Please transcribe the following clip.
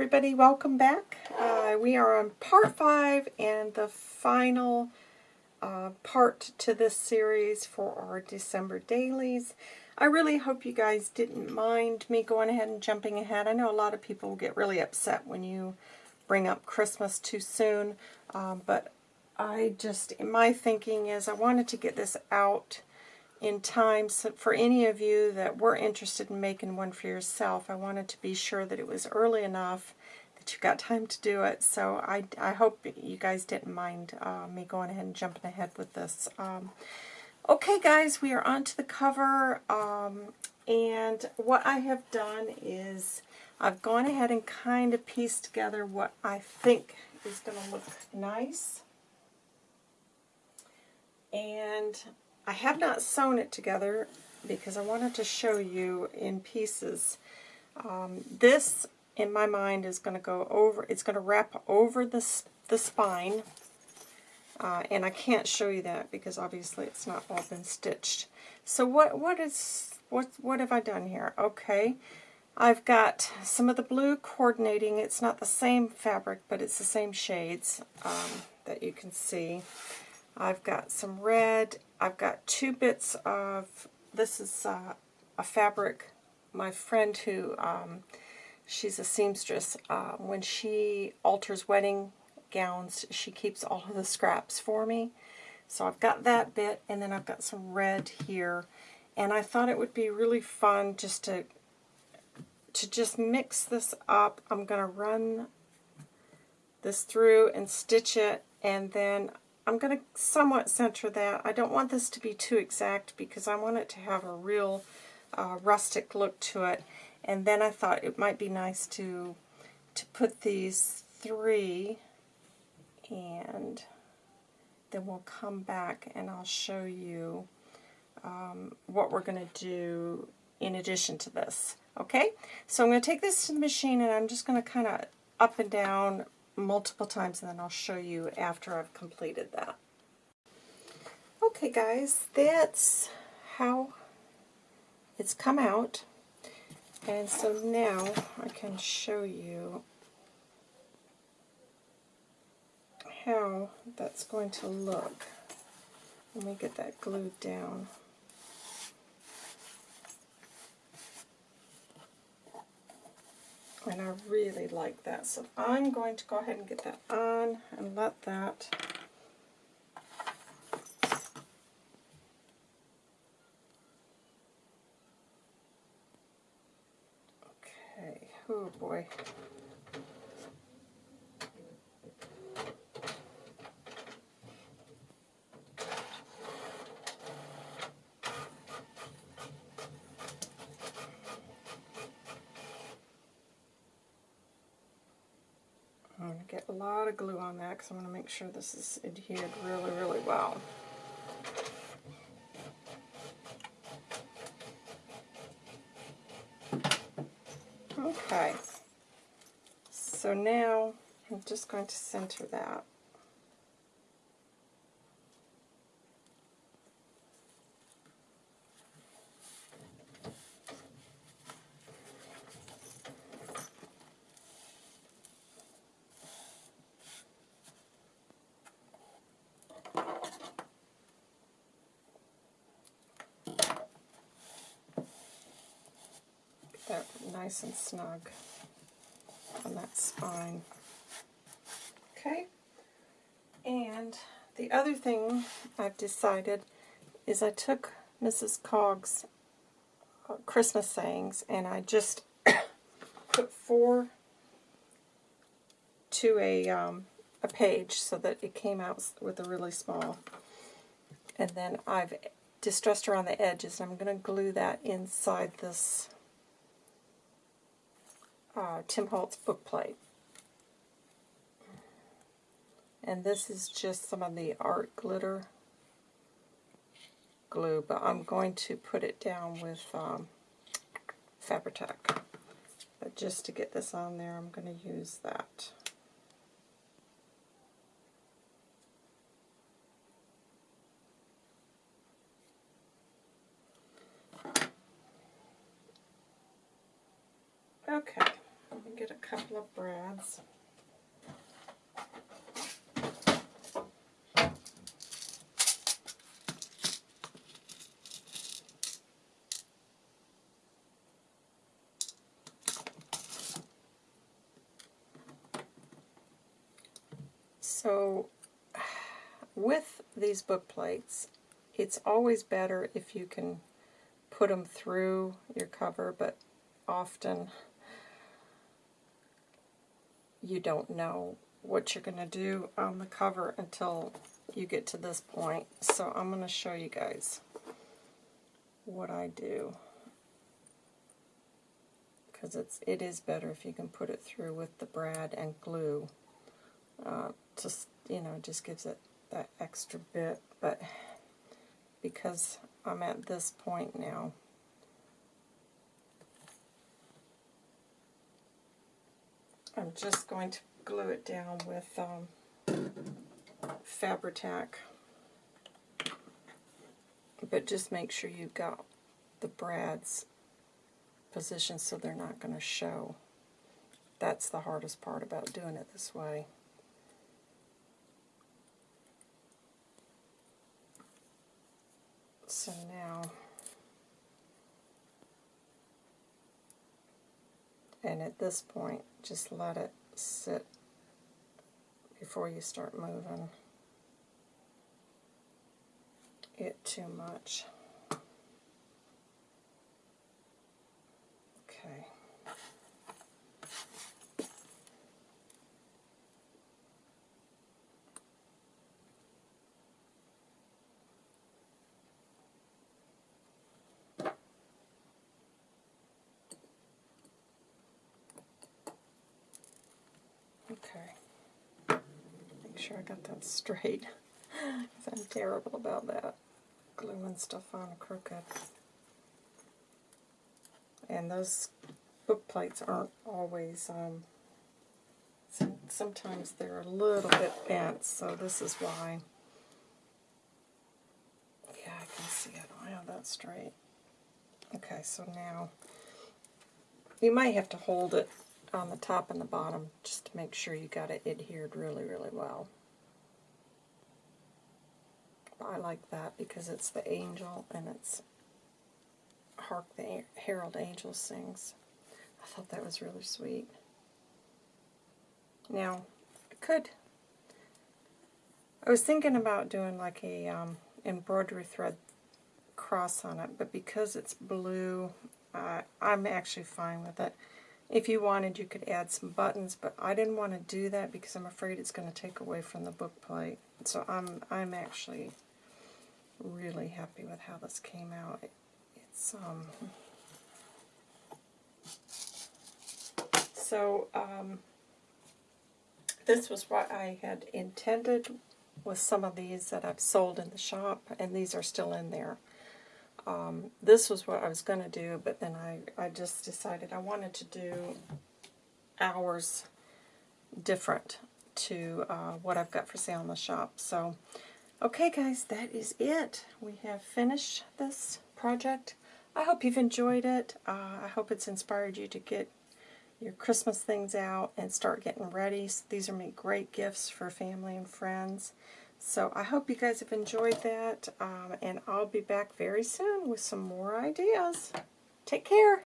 everybody, welcome back. Uh, we are on part 5 and the final uh, part to this series for our December dailies. I really hope you guys didn't mind me going ahead and jumping ahead. I know a lot of people get really upset when you bring up Christmas too soon, um, but I just, my thinking is I wanted to get this out in time so for any of you that were interested in making one for yourself. I wanted to be sure that it was early enough that you got time to do it. So I, I hope you guys didn't mind uh, me going ahead and jumping ahead with this. Um, okay, guys, we are on to the cover. Um, and what I have done is I've gone ahead and kind of pieced together what I think is going to look nice. And I have not sewn it together because I wanted to show you in pieces. Um, this, in my mind, is going to go over, it's going to wrap over the, the spine. Uh, and I can't show you that because obviously it's not all been stitched. So what what is what what have I done here? Okay, I've got some of the blue coordinating. It's not the same fabric, but it's the same shades um, that you can see. I've got some red. I've got two bits of, this is uh, a fabric, my friend who, um, she's a seamstress, uh, when she alters wedding gowns, she keeps all of the scraps for me. So I've got that bit, and then I've got some red here. And I thought it would be really fun just to to just mix this up. I'm going to run this through and stitch it, and then I'm going to somewhat center that. I don't want this to be too exact because I want it to have a real uh, rustic look to it. And then I thought it might be nice to to put these three and then we'll come back and I'll show you um, what we're going to do in addition to this. Okay, so I'm going to take this to the machine and I'm just going to kind of up and down multiple times and then I'll show you after I've completed that. Okay guys, that's how it's come out. And so now I can show you how that's going to look. Let me get that glued down. And I really like that. So I'm going to go ahead and get that on and let that Okay, oh boy. Get a lot of glue on that because I want to make sure this is adhered really, really well. Okay, so now I'm just going to center that. That nice and snug on that spine. Okay, and the other thing I've decided is I took Mrs. Cog's uh, Christmas sayings and I just put four to a, um, a page so that it came out with a really small. And then I've distressed around the edges. And I'm going to glue that inside this uh, Tim Holtz book plate. And this is just some of the art glitter glue, but I'm going to put it down with um, Fabri-Tac. But just to get this on there, I'm going to use that. Okay get a couple of brads. So with these book plates, it's always better if you can put them through your cover, but often you don't know what you're going to do on the cover until you get to this point. So I'm going to show you guys what I do. Because it's it is better if you can put it through with the brad and glue. Uh, just you know, just gives it that extra bit. But because I'm at this point now, I'm just going to glue it down with um, Fabri-Tac. But just make sure you've got the brads positioned so they're not going to show. That's the hardest part about doing it this way. So now, and at this point, just let it sit before you start moving it too much. Okay. Okay. Make sure I got that straight. I'm terrible about that. Gluing stuff on crooked. And those book plates aren't always, um, sometimes they're a little bit bent, so this is why. Yeah, I can see it. I have that straight. Okay, so now you might have to hold it on the top and the bottom just to make sure you got it adhered really, really well. I like that because it's the angel and it's Hark the Herald Angel sings. I thought that was really sweet. Now, I could, I was thinking about doing like a um, embroidery thread cross on it, but because it's blue, uh, I'm actually fine with it. If you wanted, you could add some buttons, but I didn't want to do that because I'm afraid it's going to take away from the book plate. So I'm I'm actually really happy with how this came out. It, it's um so um this was what I had intended with some of these that I've sold in the shop, and these are still in there. Um, this was what I was going to do, but then I, I just decided I wanted to do ours different to uh, what I've got for sale in the shop. So, okay guys, that is it. We have finished this project. I hope you've enjoyed it. Uh, I hope it's inspired you to get your Christmas things out and start getting ready. So these are great gifts for family and friends. So I hope you guys have enjoyed that, um, and I'll be back very soon with some more ideas. Take care.